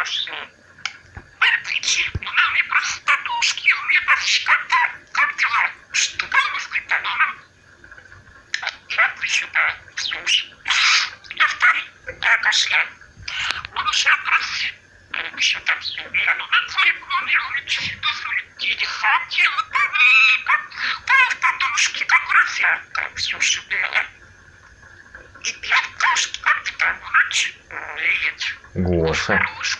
страшно. Выпричи, маме простодушки, мне простодушки. Как дела? Что было с Как Жалко сюда, слушай. Я там, да, пошла. Он еще раз, он еще там все умер. Он планировал, что телефон делал, ну, как подушки, как графя, как все, что было. И я кошки, как-то ну, там хочу. Гоша. Хорош.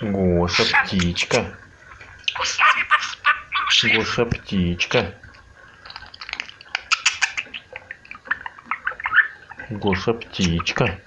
Гоша птичка. Гоша птичка. Гоша птичка.